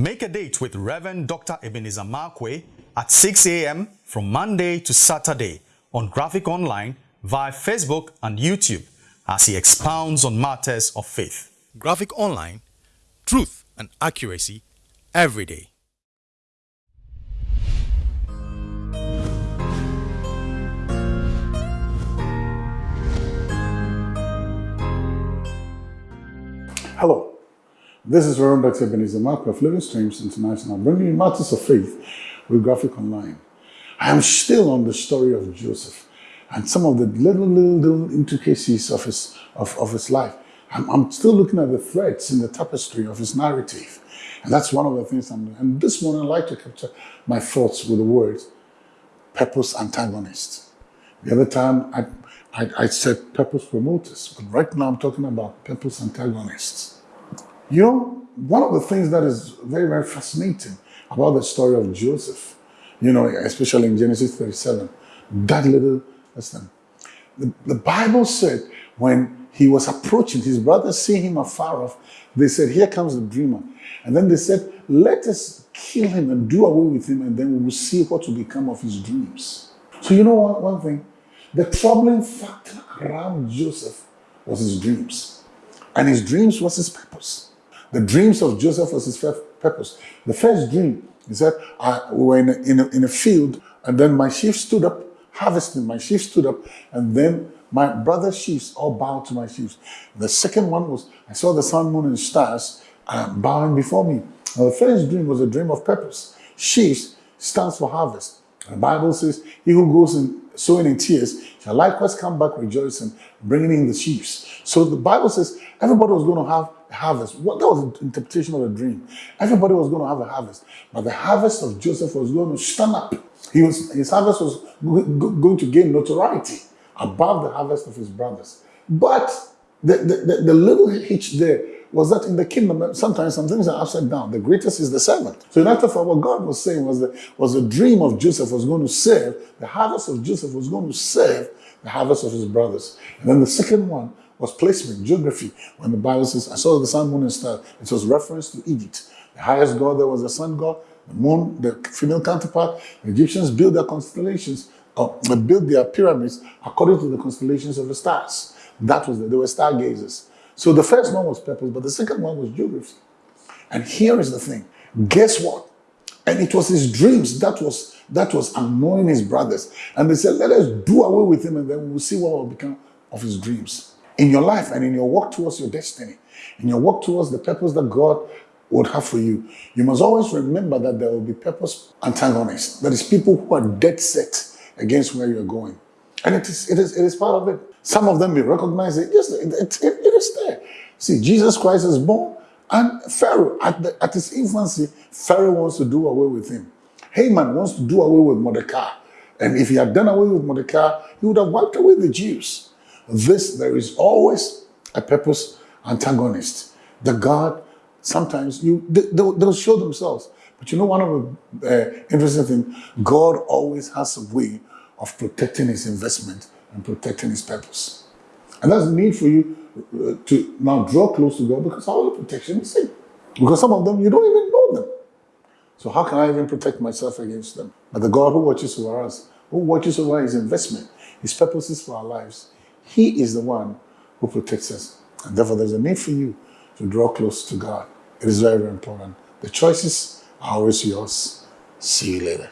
Make a date with Reverend Dr. Ebenezer Markwei at 6 a.m. from Monday to Saturday on Graphic Online via Facebook and YouTube as he expounds on matters of faith. Graphic Online, truth and accuracy every day. Hello, this is Reverend Dr. Ebenezer Markwei of Living Streams International, bringing you matters of faith with Graphic Online. I am still on the story of Joseph and some of the little, little, little intricacies of his, of, of his life. I'm, I'm still looking at the threads in the tapestry of his narrative. And that's one of the things I'm doing. And this morning, I'd like to capture my thoughts with the words purpose antagonist. The other time, I I, I said purpose promoters, but right now I'm talking about purpose antagonists. You know, one of the things that is very, very fascinating about the story of Joseph, you know, especially in Genesis 37, that little, listen, the, the Bible said when he was approaching, his brothers seeing him afar off, they said, here comes the dreamer. And then they said, let us kill him and do away with him, and then we will see what will become of his dreams. So you know one thing? The troubling factor around Joseph was his dreams. And his dreams was his purpose. The dreams of Joseph was his first purpose. The first dream, he said, I, we were in a, in, a, in a field, and then my sheep stood up, harvesting. My sheep stood up, and then my brother's sheep all bowed to my sheep. The second one was, I saw the sun, moon, and stars uh, bowing before me. Now, the first dream was a dream of purpose. Sheep stands for harvest. The Bible says, he who goes in sowing in tears shall likewise come back rejoicing, bringing in the sheaves. So the Bible says everybody was going to have harvest. What, that was the interpretation of the dream. Everybody was going to have a harvest. But the harvest of Joseph was going to stand up. He was, his harvest was going to gain notoriety above the harvest of his brothers. But the, the, the, the little hitch there was that in the kingdom, sometimes some things are upside down. The greatest is the servant. So in actual fact, what God was saying was that was the dream of Joseph was going to serve, the harvest of Joseph was going to serve the harvest of his brothers. And then the second one was placement, geography. When the Bible says, I saw the sun, moon, and star, it was reference to Egypt. The highest god there was the sun god, the moon, the female counterpart. The Egyptians built their constellations, or uh, built their pyramids according to the constellations of the stars. That was the, they were stargazers. So the first one was purpose, but the second one was geography. And here is the thing. Guess what? And it was his dreams that was that was annoying his brothers. And they said, let us do away with him and then we'll see what will become of his dreams. In your life and in your walk towards your destiny, in your walk towards the purpose that God would have for you, you must always remember that there will be purpose antagonists. That is people who are dead set against where you're going. And it is, it is, it is part of it. Some of them may recognize it. Yes, it, it, it is there. See, Jesus Christ is born and Pharaoh, at, the, at his infancy, Pharaoh wants to do away with him. Haman wants to do away with Mordecai. And if he had done away with Mordecai, he would have wiped away the Jews. This, there is always a purpose antagonist. The God, sometimes you they, will show themselves. But you know one of the uh, interesting things, God always has a way of protecting his investment and protecting his purpose. And that's the need for you uh, to now draw close to God because all the protection is in. Because some of them, you don't even know them. So how can I even protect myself against them? But the God who watches over us, who watches over his investment, his purposes for our lives, he is the one who protects us. And therefore, there's a need for you to draw close to God. It is very, very important. The choices are always yours. See you later.